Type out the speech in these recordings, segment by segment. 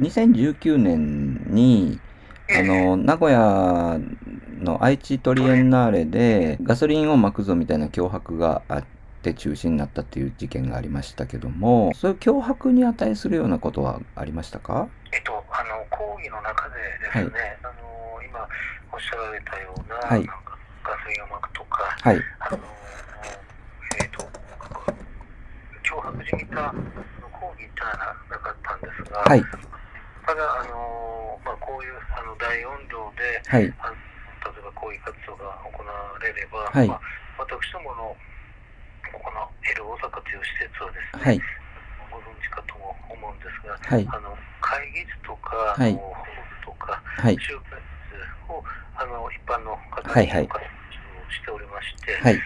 2019年に、あの、名古屋の愛知トリエンナーレでガソリンをまくぞみたいな脅迫があって中止になったっていう事件がありましたけども、そういう脅迫に値するようなことはありましたか？えっと、あの、講義の中でですね、はいあの、今おっしゃられたような、はいなガソリンをまくとか、はい。あの、えっと、脅迫じみた講義ってのはなかったんですが、はい。ただ、あの、まあ、こういうあの大音量で、はい。あの例えば抗議活動が行われれば、はいまあ、私どものここの L 大阪という施設はですね、はい。ご存知かとも思うんですが、はい。あの会議室とか、はいホールとか、はい。集会室をあの一般の方にお貸しをしておりまして、はい。で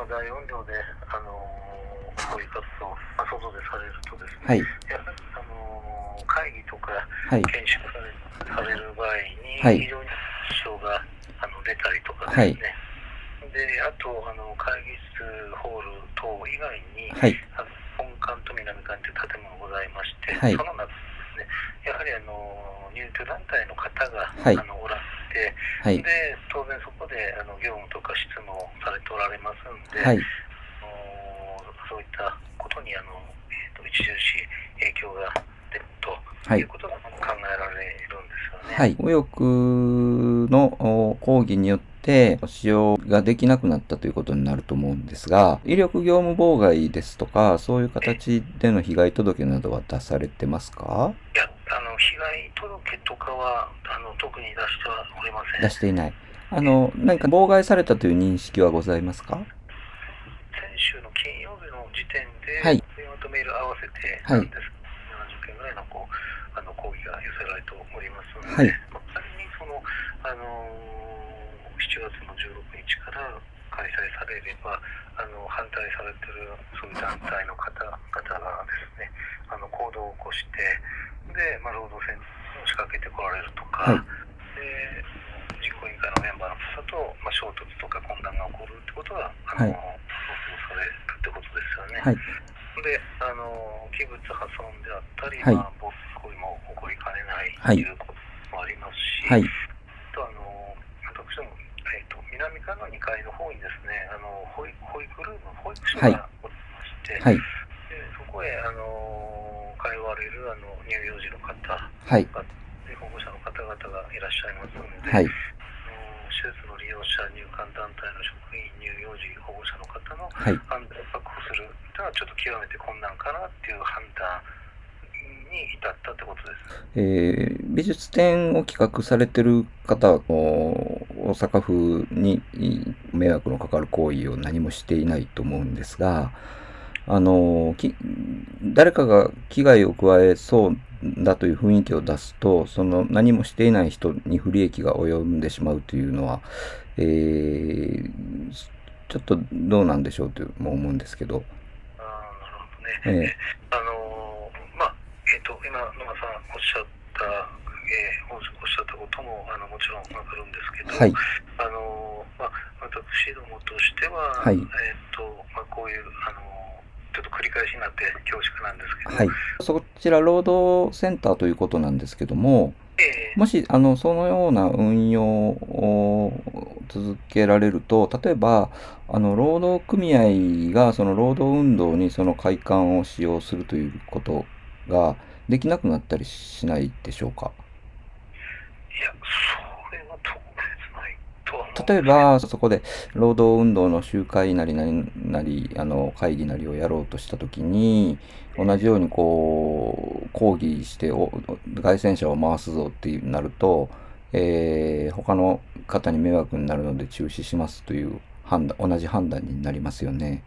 まあ、大音量であの抗議活動、まあ、外でされるとですね、はい。やはりあの会議とかはい。研修される場合はいに非常に支障があの出たりとかですね、であとあの会議室ホール等以外に、はい。本館と南館という建物がございまして、はいその中ですね、やはりあの入居団体の方が、はいあのおられて、はい。で当然そこであの業務とか執務をされておられますんで、はい。あのそういったことにあの、えー、と著しい影響が出るとはいいうことが考えられるんですよね。はい。右翼のお抗議によって使用ができなくなったということになると思うんですが、威力業務妨害ですとか、そういう形での被害届などは出されてますか？いやあの被害届とかはあの特に出してはおりません。出していない。あの、何か妨害されたという認識はございますか？先週の金曜日の時点で、はい電話とメール合わせてはいなんです、70件ぐらいのこうあの抗議が寄せられておりますので、はい。仮にその、あのー7月の16日から開催されれば、あの反対されてるそういう団体の方々がですね、あの行動を起こして、で、まあ、労働戦を仕掛けてこられるとか、はい。で実行委員会のメンバーの方と、まあ、衝突とか混乱が起こるってことが、あのはい。想定されるってことですよね。はい。で、あの器物破損であったり、はいまあ、暴行為も起こりかねないはいということもありますし、はい。あとあの私ども、えー、と南側の2階の方にですね、あの保育保育ルーム、保育所はいがおりまして、はい。でそこへあの通われるあの乳幼児の方はい。で保護者の方々がいらっしゃいますので、はい。施設の利用者、入管団体の職員、乳幼児保護者の方のはい。安全を確保するというのはちょっと極めて困難かなっていう判断に至ったってことです。えー美術展を企画されてる方大阪府にい迷惑のかかる行為を何もしていないと思うんですが、あの、き誰かが危害を加えそうだという雰囲気を出すと、その何もしていない人に不利益が及んでしまうというのは、えーちょっとどうなんでしょうとも思うんですけど。あーなるほどね。ええあのーまあ、えっ、と、今、野間さんおっしゃった、えーおっしゃったことも、あの、もちろんわかるんですけど、はい。あのーまあ、私どもとしては、はいえっ、と、まあ、こういう、あのーちょっと繰り返しになって恐縮なんですけど、はい。そちら、労働センターということなんですけども、ええもし、あの、そのような運用を続けられると、例えば、あの、労働組合が、その労働運動にその会館を使用するということができなくなったりしないでしょうか？いや、それは特別ないとは思う例えば、そこで労働運動の集会なりなりなり、あの、会議なりをやろうとしたときに、同じようにこう、抗議して、お外戦車を回すぞってなると、えー他の方に迷惑になるので中止しますという判断、同じ判断になりますよね。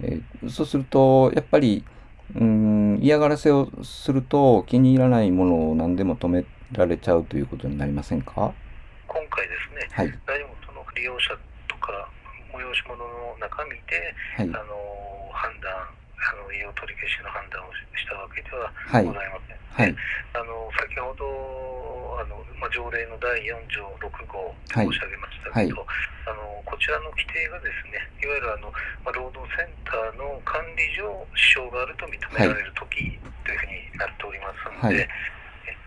えーそうすると、やっぱり、うん、嫌がらせをすると気に入らないものを何でも止められちゃうということになりませんか？今回ですね、はい。何もその利用者とか催し物の中身で、はい。あの判断、あの利用取り消しの判断をししたわけでははいございません。はい。あの先ほどあの、まあ、条例の第4条6号はい申し上げましたけど、あのこちらの規定がですねいわゆるあの、まあ、労働センターの管理上支障があると認められるときというふうになっておりますのはいえ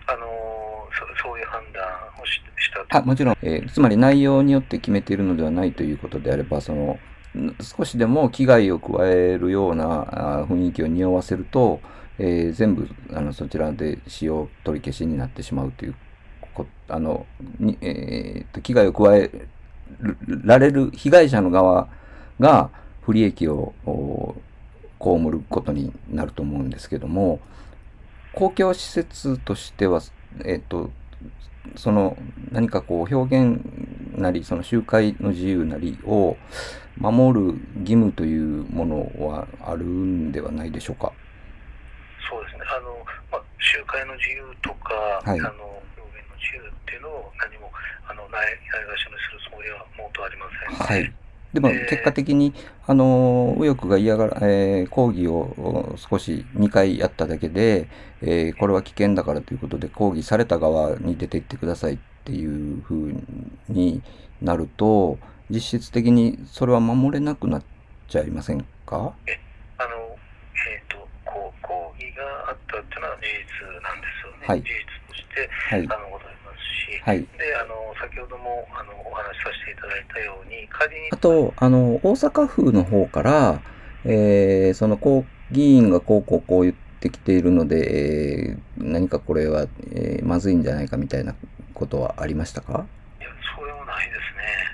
あのそそういう判断をししたあ、もちろん、えーつまり内容によって決めているのではないということであれば、その、少しでも危害を加えるような雰囲気を匂わせると、えー全部あのそちらで使用取り消しになってしまうというこあのに、えーと危害を加えられる被害者の側が不利益を被ることになると思うんですけども公共施設としては、えっとその何かこう表現なりその集会の自由なりを守る義務というものはあるんではないでしょうか？そうですねあの、まあ、集会の自由とか、はいあの表現の自由っていうのを何もあのないないがしろにするつもりはもうとありませんはい。でもえー結果的に、あの、右翼が嫌がら、えー抗議をお少し2回やっただけで、えーこれは危険だからということで抗議された側に出て行ってくださいっていうふうになると、実質的にそれは守れなくなっちゃいませんか？あの、えっ、と、こう、抗議があったっていうのは事実なんですよね。はい事実として、はい。あの、ございますし、はい。で、あの、先ほども、あの、お話しさせていただいたように、仮に、あと、あの、大阪府の方から、えーその、こう、議員がこうこうこう言ってきているので、えー何かこれは、えーまずいんじゃないかみたいなことはありましたか？いや、それはないで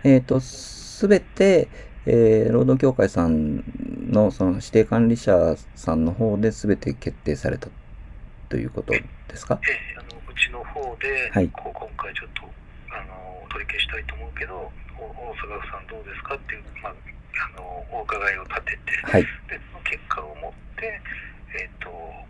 すね。えっ、と、すべて、えー労働協会さんの、その、指定管理者さんの方で全て決定されたということですか？ええ、あの、うちの方で、はいこう今回ちょっと、あの、取り消したいと思うけど、お大阪府さんどうですか？っていう、まあ、あの、お伺いを立てて、はい。で、その結果をもって、えっ、と、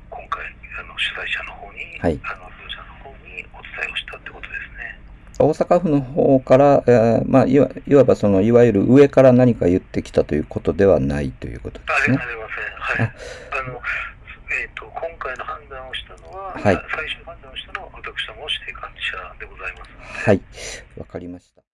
今回、あの、主催者の方に、はいあの、業者の方にお伝えをしたってことですね。大阪府の方から、えーまあ、いわいわばその、いわゆる上から何か言ってきたということではないということですねあ。りません。はい。あの、えっ、と、今回の判断をしたのは、はい最終判断をしたのは、私ども指定管理者でございますはい。わかりました。